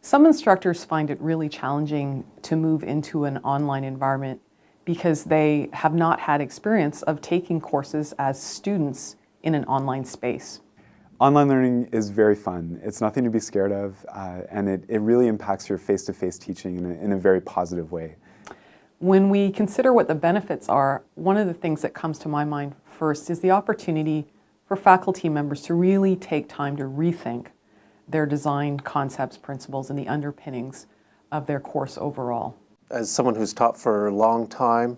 Some instructors find it really challenging to move into an online environment because they have not had experience of taking courses as students in an online space. Online learning is very fun. It's nothing to be scared of, uh, and it, it really impacts your face-to-face -face teaching in a, in a very positive way. When we consider what the benefits are, one of the things that comes to my mind first is the opportunity for faculty members to really take time to rethink their design concepts, principles, and the underpinnings of their course overall. As someone who's taught for a long time,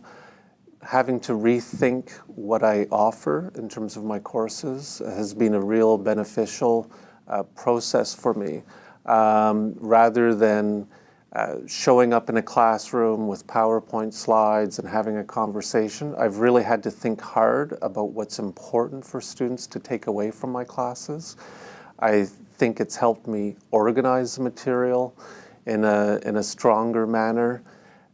having to rethink what I offer in terms of my courses has been a real beneficial uh, process for me. Um, rather than uh, showing up in a classroom with PowerPoint slides and having a conversation, I've really had to think hard about what's important for students to take away from my classes. I think it's helped me organize the material in a, in a stronger manner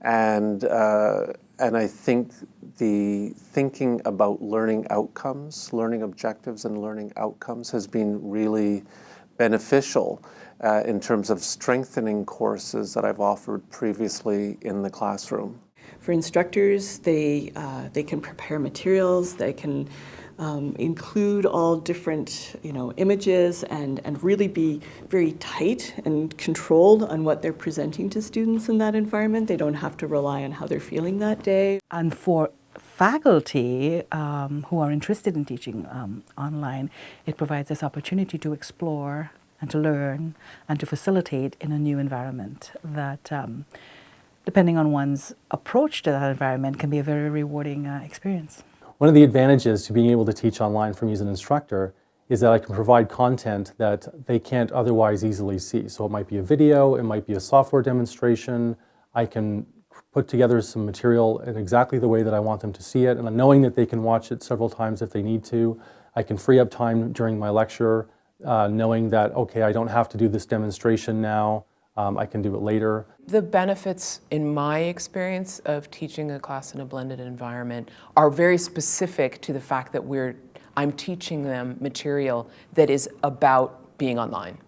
and uh, and I think the thinking about learning outcomes, learning objectives and learning outcomes has been really beneficial uh, in terms of strengthening courses that I've offered previously in the classroom. For instructors, they, uh, they can prepare materials, they can um, include all different you know, images and, and really be very tight and controlled on what they're presenting to students in that environment. They don't have to rely on how they're feeling that day. And for faculty um, who are interested in teaching um, online, it provides this opportunity to explore and to learn and to facilitate in a new environment that um, depending on one's approach to that environment can be a very rewarding uh, experience. One of the advantages to being able to teach online me as an instructor is that I can provide content that they can't otherwise easily see. So it might be a video, it might be a software demonstration, I can put together some material in exactly the way that I want them to see it, and knowing that they can watch it several times if they need to. I can free up time during my lecture, uh, knowing that, okay, I don't have to do this demonstration now, um, I can do it later. The benefits, in my experience, of teaching a class in a blended environment are very specific to the fact that we're, I'm teaching them material that is about being online.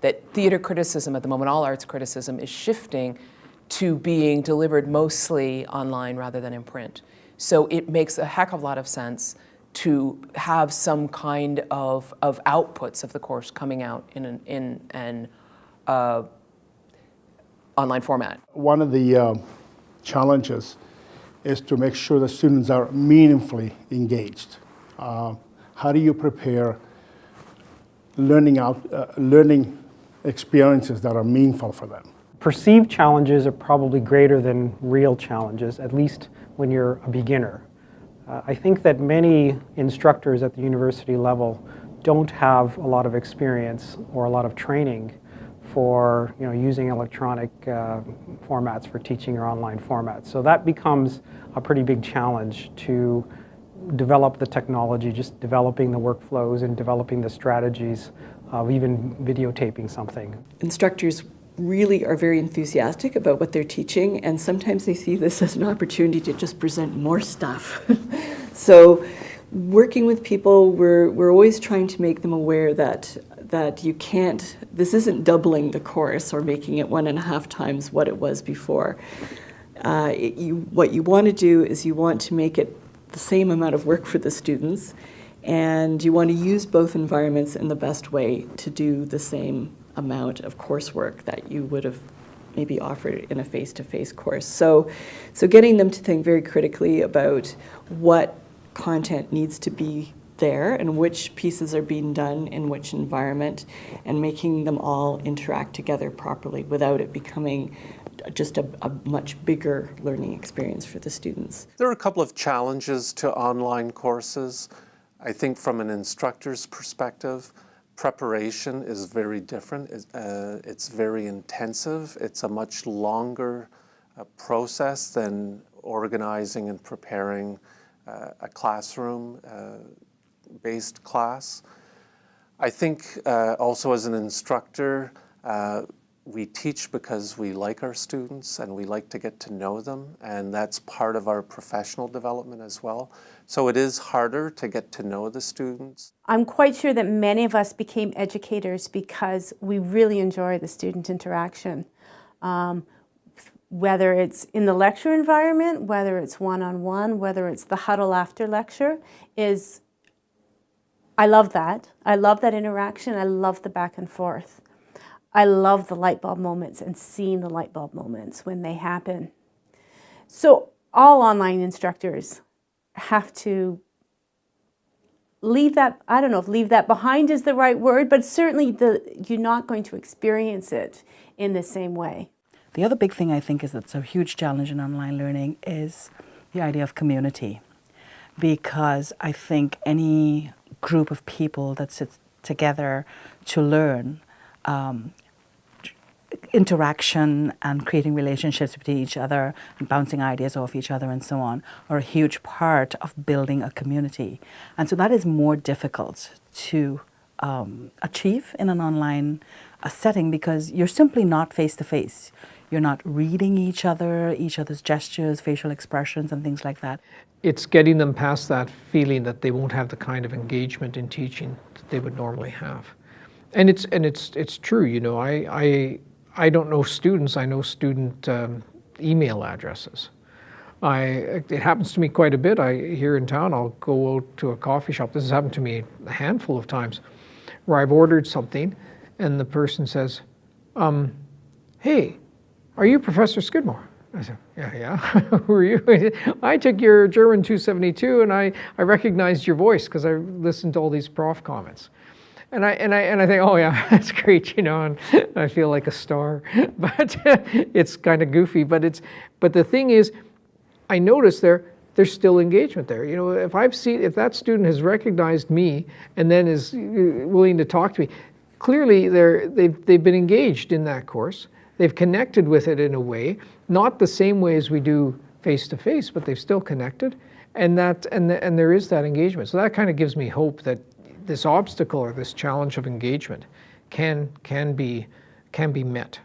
That theater criticism at the moment, all arts criticism, is shifting to being delivered mostly online rather than in print. So it makes a heck of a lot of sense to have some kind of, of outputs of the course coming out in an, in an uh, online format? One of the uh, challenges is to make sure the students are meaningfully engaged. Uh, how do you prepare learning, out, uh, learning experiences that are meaningful for them? Perceived challenges are probably greater than real challenges, at least when you're a beginner. Uh, I think that many instructors at the university level don't have a lot of experience or a lot of training for you know, using electronic uh, formats for teaching or online formats. So that becomes a pretty big challenge to develop the technology, just developing the workflows and developing the strategies of even videotaping something. Instructors really are very enthusiastic about what they're teaching and sometimes they see this as an opportunity to just present more stuff. so working with people, we're, we're always trying to make them aware that that you can't, this isn't doubling the course or making it one and a half times what it was before. Uh, it, you, what you want to do is you want to make it the same amount of work for the students and you want to use both environments in the best way to do the same amount of coursework that you would have maybe offered in a face-to-face -face course. So, so getting them to think very critically about what content needs to be there and which pieces are being done in which environment and making them all interact together properly without it becoming just a, a, much bigger learning experience for the students. There are a couple of challenges to online courses. I think from an instructor's perspective, preparation is very different. It's, uh, it's very intensive. It's a much longer uh, process than organizing and preparing a classroom uh, class. I think uh, also as an instructor, uh, we teach because we like our students and we like to get to know them, and that's part of our professional development as well. So it is harder to get to know the students. I'm quite sure that many of us became educators because we really enjoy the student interaction. Um, whether it's in the lecture environment, whether it's one-on-one, whether it's the huddle after lecture, is I love that. I love that interaction. I love the back and forth. I love the light bulb moments and seeing the light bulb moments when they happen. So all online instructors have to leave that, I don't know if leave that behind is the right word, but certainly the, you're not going to experience it in the same way. The other big thing I think is that's a huge challenge in online learning is the idea of community. Because I think any group of people that sits together to learn um, interaction and creating relationships between each other and bouncing ideas off each other and so on are a huge part of building a community. And so that is more difficult to um, achieve in an online uh, setting because you're simply not face to face. You're not reading each other, each other's gestures, facial expressions, and things like that. It's getting them past that feeling that they won't have the kind of engagement in teaching that they would normally have. And it's and it's it's true, you know. I I I don't know students. I know student um, email addresses. I it happens to me quite a bit. I here in town, I'll go out to a coffee shop. This has happened to me a handful of times, where I've ordered something, and the person says, um, "Hey, are you Professor Skidmore?" I said, "Yeah, yeah. Who are you?" I took your German 272, and I I recognized your voice because I listened to all these prof comments. And I, and, I, and I think, oh yeah, that's great, you know, and I feel like a star. But it's kind of goofy. But, it's, but the thing is, I notice there, there's still engagement there. You know, if I've seen, if that student has recognized me and then is uh, willing to talk to me, clearly they're, they've, they've been engaged in that course. They've connected with it in a way, not the same way as we do face to face, but they've still connected. And, that, and, the, and there is that engagement. So that kind of gives me hope that this obstacle or this challenge of engagement can, can, be, can be met.